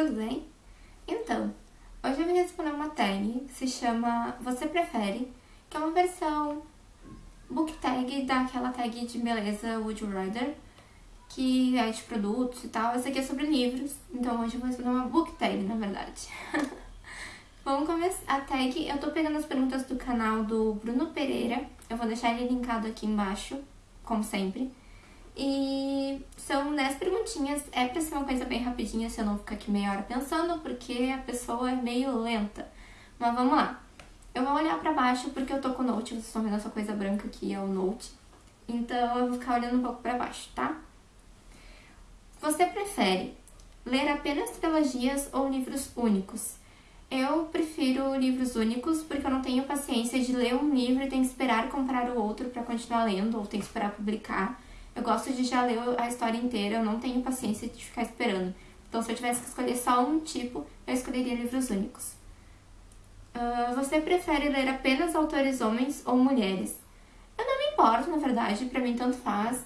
tudo bem? Então, hoje eu vim responder uma tag que se chama Você Prefere, que é uma versão book tag daquela tag de beleza Rather, que é de produtos e tal. Essa aqui é sobre livros, então hoje eu vou responder uma book tag, na verdade. Vamos começar a tag. Eu tô pegando as perguntas do canal do Bruno Pereira. Eu vou deixar ele linkado aqui embaixo, como sempre. E são 10 perguntinhas. É pra ser uma coisa bem rapidinha, se eu não ficar aqui meia hora pensando, porque a pessoa é meio lenta. Mas vamos lá. Eu vou olhar pra baixo porque eu tô com o Note. Vocês estão vendo essa coisa branca aqui, é o Note. Então eu vou ficar olhando um pouco pra baixo, tá? Você prefere ler apenas trilogias ou livros únicos? Eu prefiro livros únicos porque eu não tenho paciência de ler um livro e tem que esperar comprar o outro para continuar lendo ou tem que esperar publicar. Eu gosto de já ler a história inteira, eu não tenho paciência de ficar esperando. Então, se eu tivesse que escolher só um tipo, eu escolheria livros únicos. Uh, você prefere ler apenas autores homens ou mulheres? Eu não me importo, na verdade, para mim tanto faz.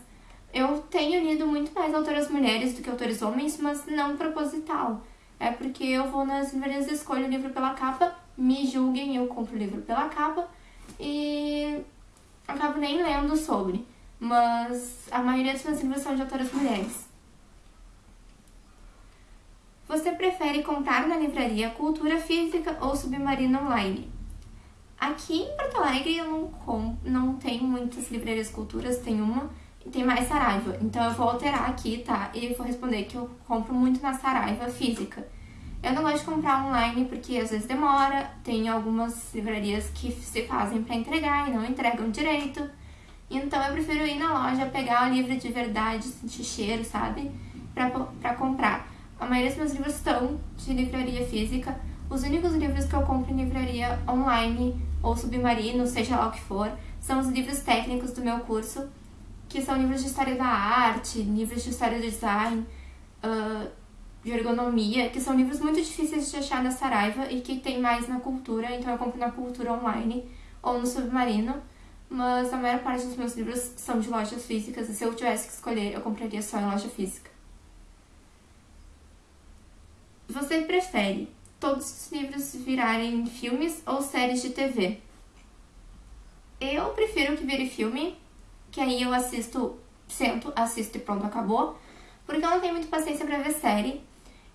Eu tenho lido muito mais autoras mulheres do que autores homens, mas não proposital é porque eu vou nas livrarias e escolho o livro pela capa, me julguem, eu compro o livro pela capa e acabo nem lendo sobre. Mas a maioria dos meus livros são de autoras mulheres. Você prefere comprar na livraria cultura física ou submarino online? Aqui em Porto Alegre eu não, com, não tenho muitas livrarias culturas, tem uma e tem mais Saraiva. Então eu vou alterar aqui, tá? E vou responder que eu compro muito na Saraiva física. Eu não gosto de comprar online porque às vezes demora, tem algumas livrarias que se fazem para entregar e não entregam direito. Então eu prefiro ir na loja, pegar o livro de verdade, sentir cheiro, sabe? Pra, pra comprar. A maioria dos meus livros estão de livraria física. Os únicos livros que eu compro em livraria online ou submarino, seja lá o que for, são os livros técnicos do meu curso, que são livros de história da arte, livros de história do design, uh, de ergonomia, que são livros muito difíceis de achar na Saraiva e que tem mais na cultura, então eu compro na cultura online ou no submarino, mas a maior parte dos meus livros são de lojas físicas e se eu tivesse que escolher, eu compraria só em loja física. Você prefere todos os livros virarem filmes ou séries de TV? Eu prefiro que vire filme, que aí eu assisto, sento, assisto e pronto, acabou. Porque eu não tenho muita paciência pra ver série.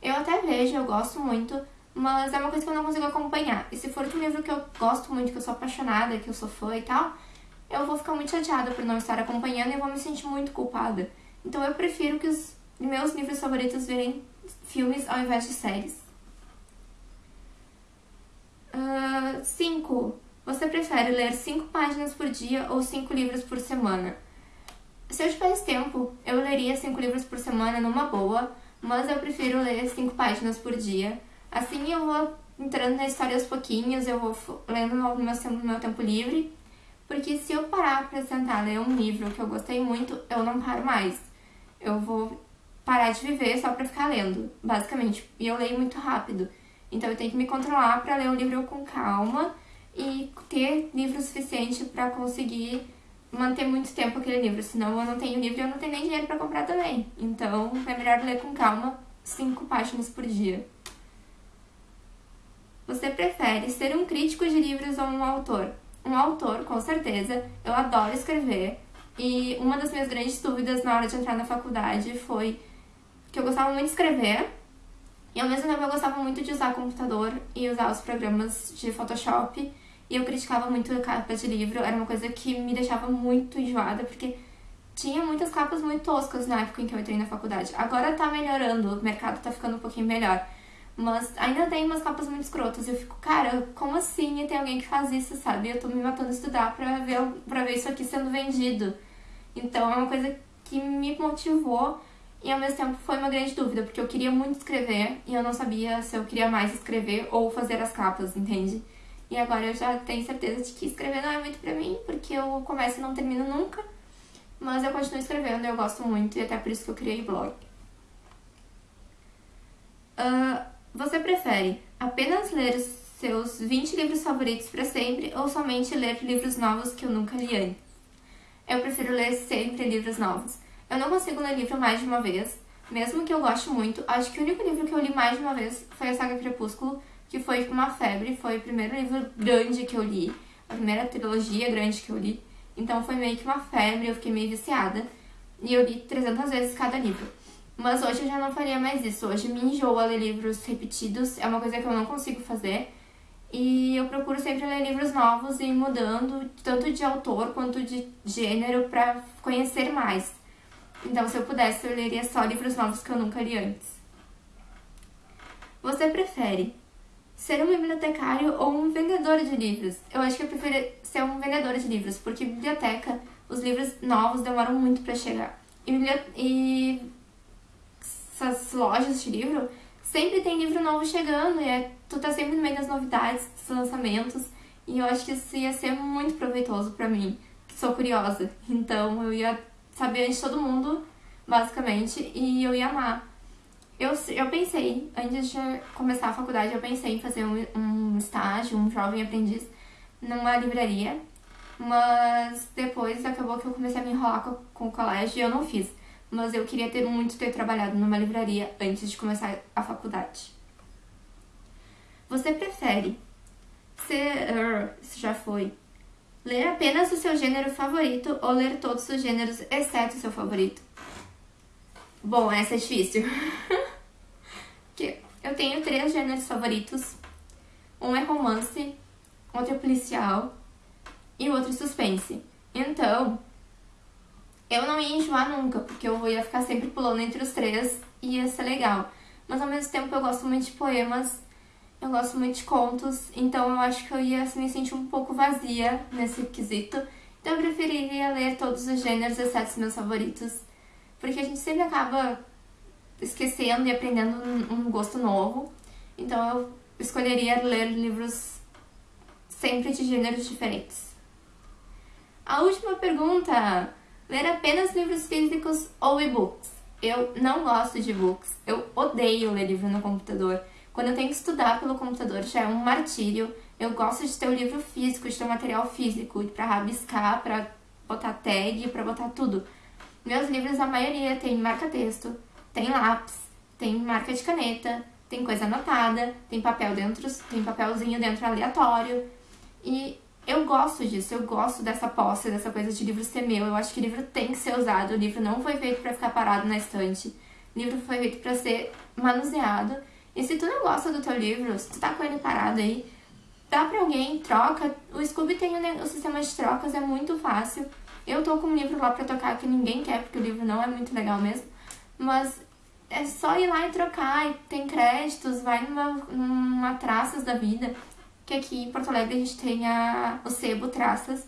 Eu até vejo, eu gosto muito, mas é uma coisa que eu não consigo acompanhar. E se for de um livro que eu gosto muito, que eu sou apaixonada, que eu sou fã e tal, eu vou ficar muito chateada por não estar acompanhando e vou me sentir muito culpada. Então eu prefiro que os meus livros favoritos virem filmes ao invés de séries. 5. Uh, Você prefere ler 5 páginas por dia ou 5 livros por semana? Se eu tivesse tempo, eu leria 5 livros por semana numa boa, mas eu prefiro ler cinco páginas por dia. Assim eu vou entrando na história aos pouquinhos, eu vou lendo no meu, no meu tempo livre, porque se eu parar para sentar ler um livro que eu gostei muito, eu não paro mais. Eu vou parar de viver só para ficar lendo, basicamente. E eu leio muito rápido. Então eu tenho que me controlar para ler o livro com calma e ter livro suficiente para conseguir manter muito tempo aquele livro, senão eu não tenho livro e eu não tenho nem dinheiro para comprar também. Então é melhor ler com calma, cinco páginas por dia. Você prefere ser um crítico de livros ou um autor? Um autor, com certeza. Eu adoro escrever. E uma das minhas grandes dúvidas na hora de entrar na faculdade foi que eu gostava muito de escrever e ao mesmo tempo eu gostava muito de usar computador e usar os programas de Photoshop e eu criticava muito a capa de livro, era uma coisa que me deixava muito enjoada, porque tinha muitas capas muito toscas na época em que eu entrei na faculdade. Agora tá melhorando, o mercado tá ficando um pouquinho melhor. Mas ainda tem umas capas muito escrotas. Eu fico, cara, como assim tem alguém que faz isso, sabe? Eu tô me matando a estudar pra ver, pra ver isso aqui sendo vendido. Então é uma coisa que me motivou e ao mesmo tempo foi uma grande dúvida, porque eu queria muito escrever e eu não sabia se eu queria mais escrever ou fazer as capas, entende? E agora eu já tenho certeza de que escrever não é muito pra mim, porque eu começo e não termino nunca. Mas eu continuo escrevendo, eu gosto muito e até por isso que eu criei blog. Uh, você prefere apenas ler os seus 20 livros favoritos para sempre ou somente ler livros novos que eu nunca li antes? Eu prefiro ler sempre livros novos. Eu não consigo ler livro mais de uma vez, mesmo que eu goste muito, acho que o único livro que eu li mais de uma vez foi a saga Crepúsculo, que foi uma febre, foi o primeiro livro grande que eu li, a primeira trilogia grande que eu li. Então foi meio que uma febre, eu fiquei meio viciada. E eu li 300 vezes cada livro. Mas hoje eu já não faria mais isso. Hoje me enjoa ler livros repetidos, é uma coisa que eu não consigo fazer. E eu procuro sempre ler livros novos e ir mudando, tanto de autor quanto de gênero, para conhecer mais. Então, se eu pudesse, eu leria só livros novos que eu nunca li antes. Você prefere ser um bibliotecário ou um vendedor de livros? Eu acho que eu prefiro ser um vendedor de livros, porque biblioteca, os livros novos demoram muito para chegar. E, e essas lojas de livro sempre tem livro novo chegando, e é, tu tá sempre no meio das novidades, dos lançamentos, e eu acho que isso ia ser muito proveitoso para mim, que sou curiosa. Então eu ia saber antes de todo mundo, basicamente, e eu ia amar. Eu, eu pensei, antes de começar a faculdade, eu pensei em fazer um, um estágio, um jovem aprendiz, numa livraria, mas depois acabou que eu comecei a me enrolar com, com o colégio e eu não fiz mas eu queria ter muito ter trabalhado numa livraria antes de começar a faculdade. Você prefere ser, isso já foi, ler apenas o seu gênero favorito ou ler todos os gêneros exceto o seu favorito? Bom, essa é difícil. eu tenho três gêneros favoritos. Um é romance, outro é policial e o outro é suspense. Então, eu não ia enjoar nunca, porque eu ia ficar sempre pulando entre os três e ia ser legal. Mas ao mesmo tempo eu gosto muito de poemas, eu gosto muito de contos, então eu acho que eu ia me sentir um pouco vazia nesse quesito. Então eu preferiria ler todos os gêneros, exceto os meus favoritos, porque a gente sempre acaba esquecendo e aprendendo um gosto novo. Então eu escolheria ler livros sempre de gêneros diferentes. A última pergunta ler apenas livros físicos ou e-books. Eu não gosto de e-books, eu odeio ler livro no computador. Quando eu tenho que estudar pelo computador já é um martírio. Eu gosto de ter o livro físico, de ter o material físico, para rabiscar, para botar tag, para botar tudo. Meus livros, a maioria tem marca-texto, tem lápis, tem marca de caneta, tem coisa anotada, tem papel dentro, tem papelzinho dentro aleatório. E eu gosto disso, eu gosto dessa posse, dessa coisa de livro ser meu. Eu acho que livro tem que ser usado. O livro não foi feito para ficar parado na estante. O livro foi feito para ser manuseado. E se tu não gosta do teu livro, se tu tá com ele parado aí, dá pra alguém, troca. O Scooby tem o, sistema de trocas, é muito fácil. Eu tô com um livro lá pra tocar que ninguém quer, porque o livro não é muito legal mesmo. Mas é só ir lá e trocar, e tem créditos, vai numa, numa traças da vida que aqui em Porto Alegre a gente tem a, o Sebo Traças,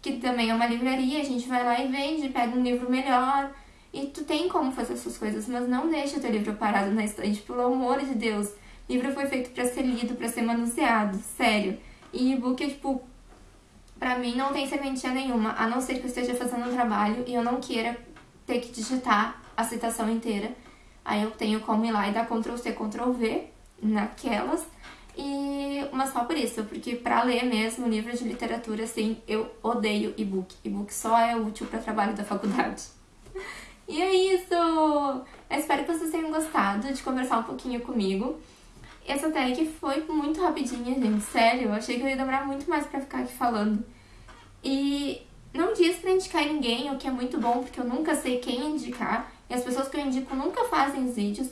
que também é uma livraria, a gente vai lá e vende, pega um livro melhor, e tu tem como fazer essas coisas, mas não deixa teu livro parado na estante, pelo amor de Deus. O livro foi feito para ser lido, para ser manuseado, sério. E e-book é tipo, pra mim não tem serventia nenhuma, a não ser que eu esteja fazendo um trabalho e eu não queira ter que digitar a citação inteira. Aí eu tenho como ir lá e dar Ctrl C, Ctrl V naquelas e, mas só por isso, porque para ler mesmo livro de literatura, assim, eu odeio e-book. E-book só é útil para trabalho da faculdade. E é isso! Eu espero que vocês tenham gostado de conversar um pouquinho comigo. Essa tag foi muito rapidinha, gente, sério. Eu achei que eu ia demorar muito mais pra ficar aqui falando. E não diz pra indicar ninguém, o que é muito bom, porque eu nunca sei quem indicar. E as pessoas que eu indico nunca fazem os vídeos.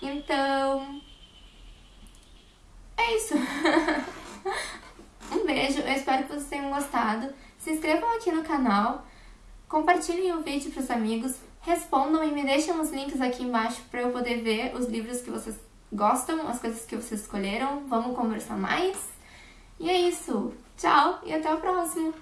Então, é isso. um beijo, eu espero que vocês tenham gostado. Se inscrevam aqui no canal, compartilhem o vídeo para os amigos, respondam e me deixem os links aqui embaixo para eu poder ver os livros que vocês gostam, as coisas que vocês escolheram. Vamos conversar mais. E é isso. Tchau e até o próximo.